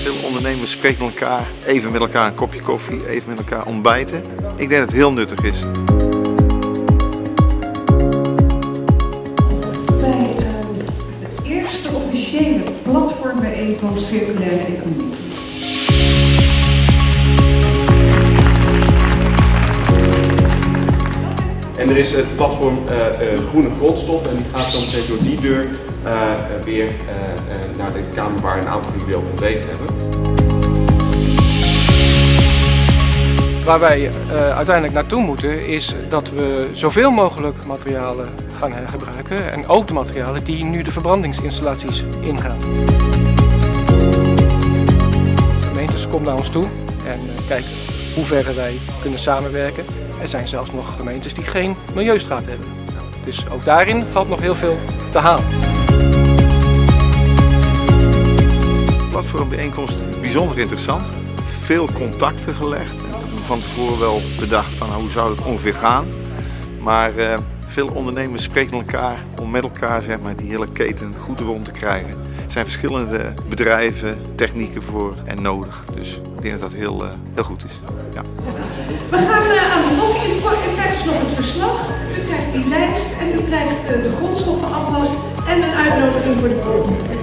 Veel ondernemers spreken elkaar even met elkaar een kopje koffie, even met elkaar ontbijten. Ik denk dat het heel nuttig is. bij uh, de eerste officiële platformbijeenkomst circulaire economie. En er is het platform uh, uh, Groene Grondstof en die gaat meteen door die deur weer naar de kamer waar een aantal jullie ook hebben. Waar wij uiteindelijk naartoe moeten is dat we zoveel mogelijk materialen gaan hergebruiken en ook de materialen die nu de verbrandingsinstallaties ingaan. De gemeentes komen naar ons toe en kijken hoe ver wij kunnen samenwerken. Er zijn zelfs nog gemeentes die geen milieustraat hebben. Dus ook daarin valt nog heel veel te halen. Platformbijeenkomst bijzonder interessant. Veel contacten gelegd. Van tevoren wel bedacht van hoe zou het ongeveer gaan. Maar uh, veel ondernemers spreken elkaar om met elkaar zeg maar, die hele keten goed rond te krijgen. Er zijn verschillende bedrijven, technieken voor en nodig. Dus ik denk dat dat heel, uh, heel goed is. Ja. We gaan uh, aan de koffie. U krijgt dus nog het verslag, u krijgt die lijst en u krijgt de grondstoffenafwas en een uitnodiging voor de volgende.